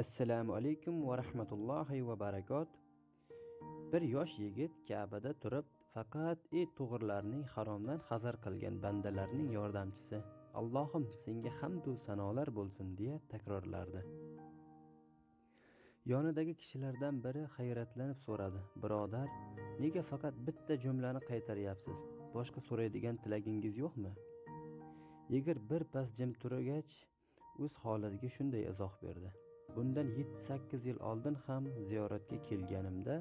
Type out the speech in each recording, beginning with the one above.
assalomu alaykum va rahmatullohi va barakot bir yosh yigit ka'bada turib faqat et to'g'rilarning haromdan hazar qilgan bandalarning yordamchisi allohim senga hamdu sanolar bo'lsin deya takrorlardi. Yonidagi kishilardan biri hayratlanib so'radi birodar nega faqat bitta jumlani qaytaryapsiz? Boshqa so'raydigan tilagingiz yo'qmi? Yigit bir pas jim turgach o'z holatiga shunday izoh berdi. Bundan yetti sakkiz yil oldin ham ziyoratga kelganimda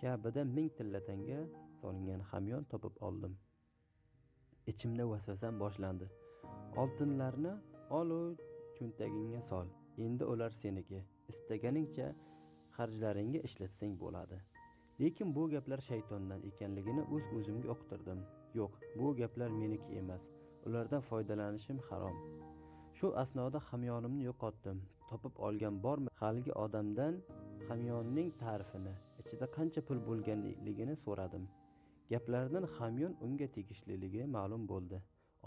kabada ming tilla tanga solingan hamyon topib oldim. Ichimda vasvasam boshlandi. Oltinlarni olu cho'ntagingga sol. Endi ular seniki. Istaganingcha xarjlaringga ishlatsang bo'ladi. Lekin bu gaplar shaytondan ekanligini o'z uz o'zimga uqtirdim. Yo'q bu gaplar meniki emas. Ulardan foydalanishim harom. Shu asnoda hamyonimni yo'qotdim. Topib olgan bormi? Haligi odamdan hamyonning ta'rifini ichida qancha pul bo'lganligini so'radim. Gaplaridan hamyon unga tegishliligi ma'lum bo'ldi.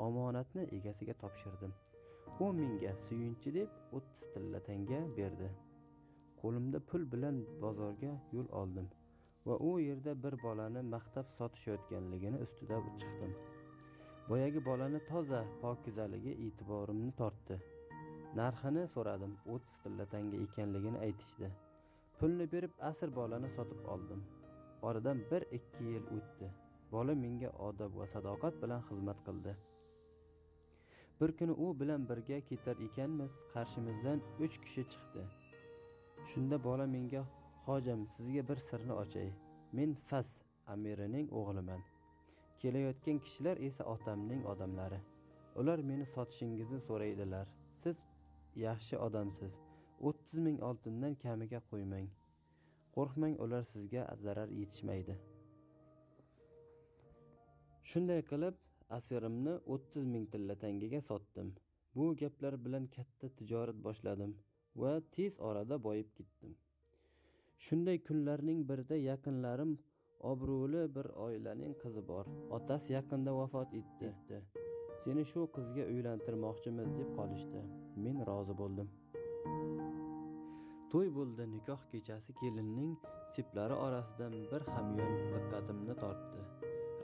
Omonatni egasiga topshirdim. U menga suyunchi deb o'ttiz tilla tanga berdi. Qo'limda pul bilan bozorga yo'l oldim va u yerda bir bolani maqtab sotishayotganligini ustida chiqdim. Boyagi bolani toza pokizaligi e'tiborimni tortdi. Narxini so'radim o'ttiz tilla tanga ekanligini aytishdi. Pulni berib asr bolani sotib oldim. Oradan bir ikki yil o'tdi. Bola menga odob va sadoqat bilan xizmat qildi. Bir kuni u bilan birga ketar ekanmiz qarshimizdan uch kishi chiqdi. Shunda bola menga hojam sizga bir sirni ochay. Men fas amirining o'g'liman. Kelayotgan kishilar esa otamning odamlari. Ular meni sotishingizni so'raydilar. Siz yaxshi odamsiz. O'ttiz ming oltindan kamiga qo'ymang. Qo'rqmang ular sizga zarar yetishmaydi. Shunday qilib asirimni o'ttiz ming tilla tangaga sotdim. Bu gaplar bilan katta tijorat boshladim va tez orada boyib ketdim. Shunday kunlarning birida yaqinlarim obro'li bir oilaning qizi bor. Otasi yaqinda vafot etdi. Seni shu qizga uylantirmoqchimiz deb qolishdi. Men rozi bo'ldim. To'y bo'ldi. Nikoh kechasi kelinning seplari orasidan bir hamyon diqqatimni tortdi.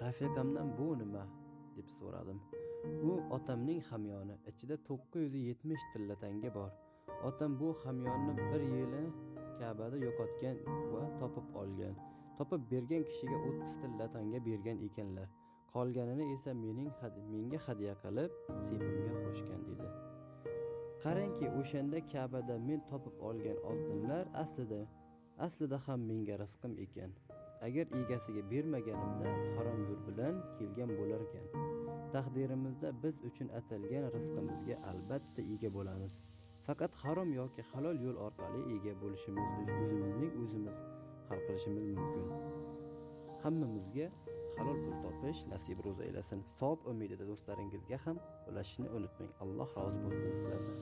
Rafiqamdan bu nima? deb so'radim. U otamning hamyoni. Ichida to'qqiz yuz yetmish tilla tanga bor. Otam bu hamyonni bir yili kabada yo'qotgan va topib olgan topib bergan kishiga o'ttiz tilla tanga bergan ekanlar. Qolganini esa mening menga hadya qilib sepimga qo'shgan dedi qarangki o'shanda kabada men topib olgan oltinlar aslida aslida ham menga rizqim ekan. Agar egasiga bermaganimda harom yo'l bilan kelgan bo'larkan taqdirimizda biz uchun atalgan rizqimizga albatta ega bo'lamiz. Faqat harom yoki halol yo'l orqali ega bo'lishimiz o'zimizning o'zimiz hal qilishimiz mumkin. Hammamizga halol pul topish nasib ro'za aylasin savob umidida do'stlaringizga ham ulashishni unutmang. Alloh rozi bo'lsin sizlardan.